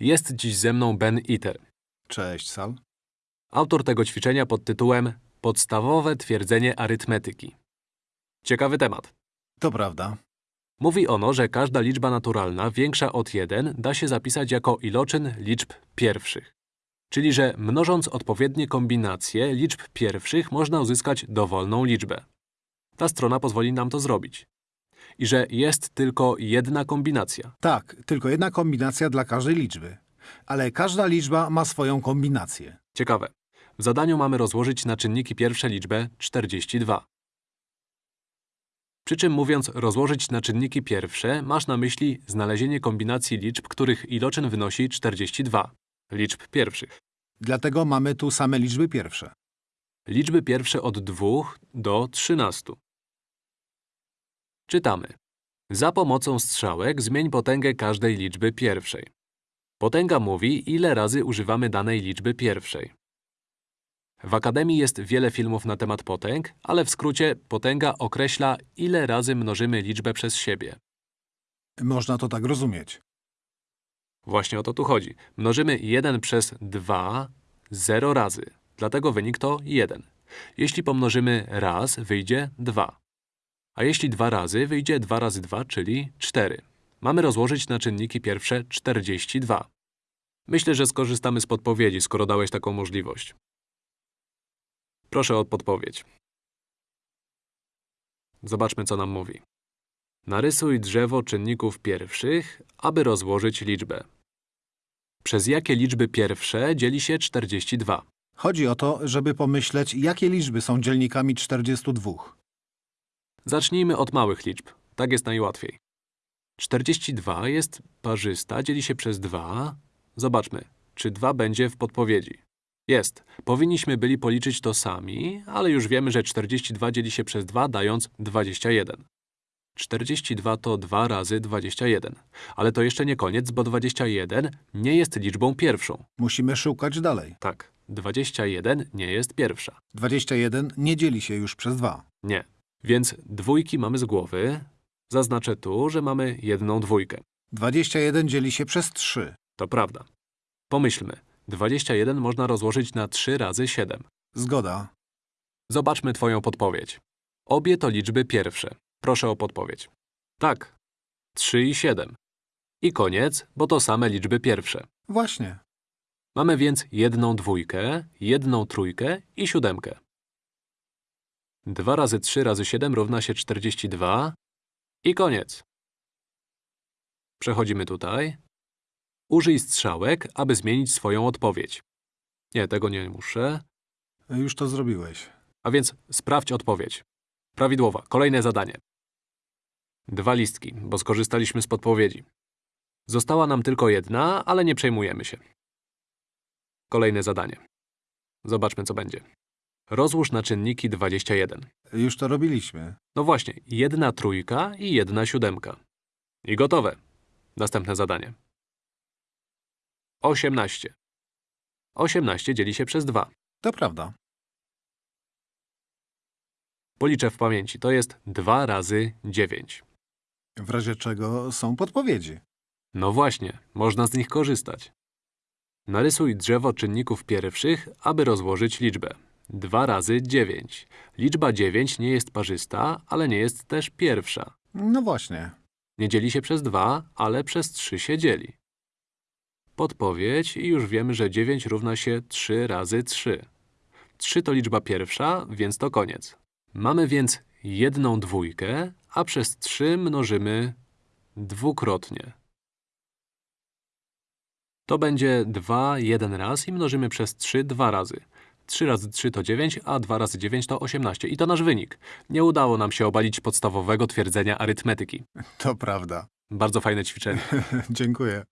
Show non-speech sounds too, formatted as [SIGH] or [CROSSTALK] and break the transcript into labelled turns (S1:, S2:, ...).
S1: Jest dziś ze mną Ben Iter.
S2: Cześć, Sal.
S1: Autor tego ćwiczenia pod tytułem Podstawowe twierdzenie arytmetyki. Ciekawy temat.
S2: To prawda.
S1: Mówi ono, że każda liczba naturalna większa od 1 da się zapisać jako iloczyn liczb pierwszych. Czyli, że mnożąc odpowiednie kombinacje liczb pierwszych można uzyskać dowolną liczbę. Ta strona pozwoli nam to zrobić. I że jest tylko jedna kombinacja.
S2: Tak, tylko jedna kombinacja dla każdej liczby. Ale każda liczba ma swoją kombinację.
S1: Ciekawe. W zadaniu mamy rozłożyć na czynniki pierwsze liczbę 42. Przy czym mówiąc rozłożyć na czynniki pierwsze, masz na myśli znalezienie kombinacji liczb, których iloczyn wynosi 42. Liczb pierwszych.
S2: Dlatego mamy tu same liczby pierwsze.
S1: Liczby pierwsze od 2 do 13. Czytamy. Za pomocą strzałek zmień potęgę każdej liczby pierwszej. Potęga mówi, ile razy używamy danej liczby pierwszej. W Akademii jest wiele filmów na temat potęg, ale w skrócie potęga określa, ile razy mnożymy liczbę przez siebie.
S2: Można to tak rozumieć.
S1: Właśnie o to tu chodzi. Mnożymy 1 przez 2 0 razy, dlatego wynik to 1. Jeśli pomnożymy raz, wyjdzie 2. A jeśli dwa razy, wyjdzie 2 razy 2, czyli 4. Mamy rozłożyć na czynniki pierwsze 42. Myślę, że skorzystamy z podpowiedzi, skoro dałeś taką możliwość. Proszę o podpowiedź. Zobaczmy, co nam mówi. Narysuj drzewo czynników pierwszych, aby rozłożyć liczbę. Przez jakie liczby pierwsze dzieli się 42?
S2: Chodzi o to, żeby pomyśleć, jakie liczby są dzielnikami 42.
S1: Zacznijmy od małych liczb. Tak jest najłatwiej. 42 jest parzysta, dzieli się przez 2. Zobaczmy, czy 2 będzie w podpowiedzi. Jest. Powinniśmy byli policzyć to sami, ale już wiemy, że 42 dzieli się przez 2, dając 21. 42 to 2 razy 21. Ale to jeszcze nie koniec, bo 21 nie jest liczbą pierwszą.
S2: Musimy szukać dalej.
S1: Tak, 21 nie jest pierwsza.
S2: 21 nie dzieli się już przez 2.
S1: Nie. Więc dwójki mamy z głowy. Zaznaczę tu, że mamy jedną dwójkę.
S2: 21 dzieli się przez 3.
S1: To prawda. Pomyślmy. 21 można rozłożyć na 3 razy 7.
S2: Zgoda.
S1: Zobaczmy Twoją podpowiedź. Obie to liczby pierwsze. Proszę o podpowiedź. Tak. 3 i 7. I koniec, bo to same liczby pierwsze.
S2: Właśnie.
S1: Mamy więc jedną dwójkę, jedną trójkę i siódemkę. 2 razy 3 razy 7 równa się 42 i koniec. Przechodzimy tutaj. Użyj strzałek, aby zmienić swoją odpowiedź. Nie, tego nie muszę.
S2: Już to zrobiłeś.
S1: A więc sprawdź odpowiedź. Prawidłowa. Kolejne zadanie. Dwa listki, bo skorzystaliśmy z podpowiedzi. Została nam tylko jedna, ale nie przejmujemy się. Kolejne zadanie. Zobaczmy, co będzie. Rozłóż na czynniki 21.
S2: Już to robiliśmy.
S1: No właśnie, jedna trójka i jedna siódemka. I gotowe. Następne zadanie. 18. 18 dzieli się przez 2.
S2: To prawda.
S1: Policzę w pamięci. To jest 2 razy 9.
S2: W razie czego są podpowiedzi.
S1: No właśnie, można z nich korzystać. Narysuj drzewo czynników pierwszych, aby rozłożyć liczbę. 2 razy 9. Liczba 9 nie jest parzysta, ale nie jest też pierwsza.
S2: No właśnie.
S1: Nie dzieli się przez 2, ale przez 3 się dzieli. Podpowiedź i już wiemy, że 9 równa się 3 razy 3. 3 to liczba pierwsza, więc to koniec. Mamy więc jedną dwójkę, a przez 3 mnożymy dwukrotnie. To będzie 2 jeden raz i mnożymy przez 3 dwa razy. 3 razy 3 to 9, a 2 razy 9 to 18. I to nasz wynik. Nie udało nam się obalić podstawowego twierdzenia arytmetyki.
S2: To prawda.
S1: Bardzo fajne ćwiczenie. [LAUGHS]
S2: Dziękuję.